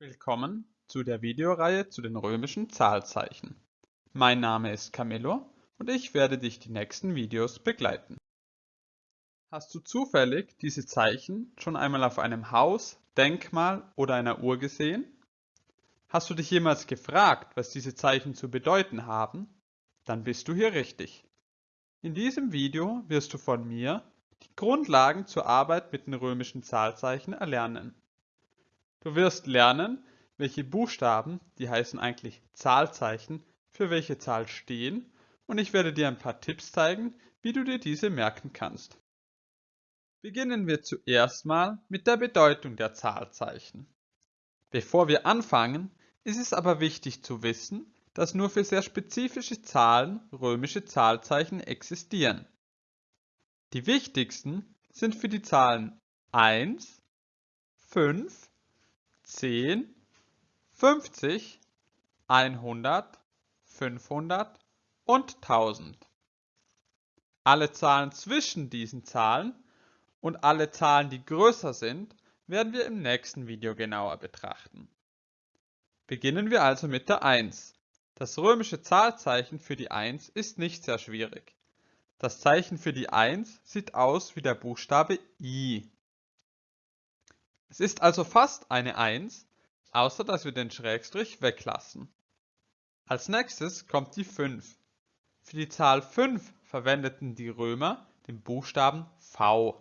Willkommen zu der Videoreihe zu den römischen Zahlzeichen. Mein Name ist Camillo und ich werde dich die nächsten Videos begleiten. Hast du zufällig diese Zeichen schon einmal auf einem Haus, Denkmal oder einer Uhr gesehen? Hast du dich jemals gefragt, was diese Zeichen zu bedeuten haben? Dann bist du hier richtig. In diesem Video wirst du von mir die Grundlagen zur Arbeit mit den römischen Zahlzeichen erlernen. Du wirst lernen, welche Buchstaben, die heißen eigentlich Zahlzeichen, für welche Zahl stehen und ich werde dir ein paar Tipps zeigen, wie du dir diese merken kannst. Beginnen wir zuerst mal mit der Bedeutung der Zahlzeichen. Bevor wir anfangen, ist es aber wichtig zu wissen, dass nur für sehr spezifische Zahlen römische Zahlzeichen existieren. Die wichtigsten sind für die Zahlen 1, 5, 10, 50, 100, 500 und 1000. Alle Zahlen zwischen diesen Zahlen und alle Zahlen, die größer sind, werden wir im nächsten Video genauer betrachten. Beginnen wir also mit der 1. Das römische Zahlzeichen für die 1 ist nicht sehr schwierig. Das Zeichen für die 1 sieht aus wie der Buchstabe I. Es ist also fast eine 1, außer dass wir den Schrägstrich weglassen. Als nächstes kommt die 5. Für die Zahl 5 verwendeten die Römer den Buchstaben V.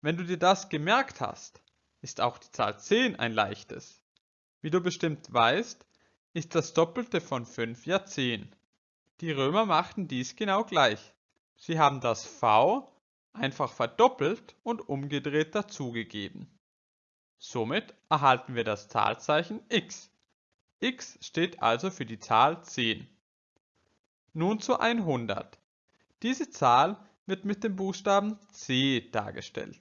Wenn du dir das gemerkt hast, ist auch die Zahl 10 ein leichtes. Wie du bestimmt weißt, ist das Doppelte von 5 ja 10. Die Römer machten dies genau gleich. Sie haben das V einfach verdoppelt und umgedreht dazugegeben. Somit erhalten wir das Zahlzeichen x. x steht also für die Zahl 10. Nun zu 100. Diese Zahl wird mit dem Buchstaben C dargestellt.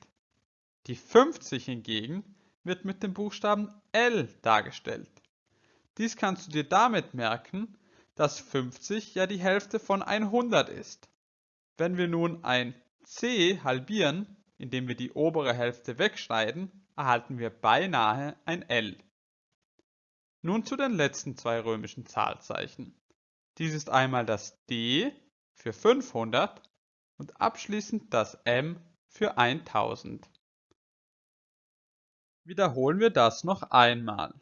Die 50 hingegen wird mit dem Buchstaben L dargestellt. Dies kannst du dir damit merken, dass 50 ja die Hälfte von 100 ist. Wenn wir nun ein C halbieren, indem wir die obere Hälfte wegschneiden, erhalten wir beinahe ein L. Nun zu den letzten zwei römischen Zahlzeichen. Dies ist einmal das D für 500 und abschließend das M für 1000. Wiederholen wir das noch einmal.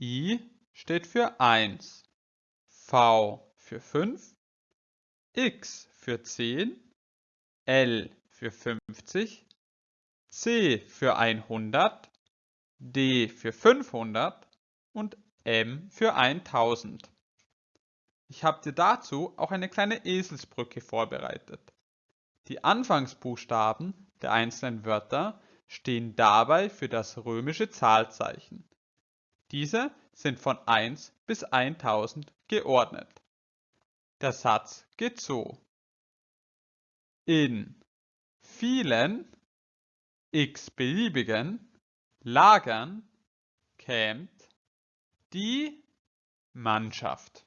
I steht für 1, V für 5, X für 10, L für 50, C für 100, D für 500 und M für 1000. Ich habe dir dazu auch eine kleine Eselsbrücke vorbereitet. Die Anfangsbuchstaben der einzelnen Wörter stehen dabei für das römische Zahlzeichen. Diese sind von 1 bis 1000 geordnet. Der Satz geht so. In vielen x-beliebigen Lagern campt die Mannschaft.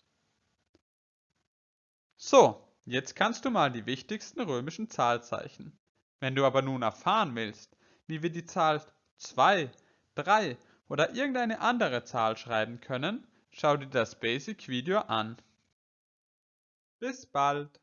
So, jetzt kannst du mal die wichtigsten römischen Zahlzeichen. Wenn du aber nun erfahren willst, wie wir die Zahl 2, 3 oder irgendeine andere Zahl schreiben können, schau dir das Basic Video an. Bis bald!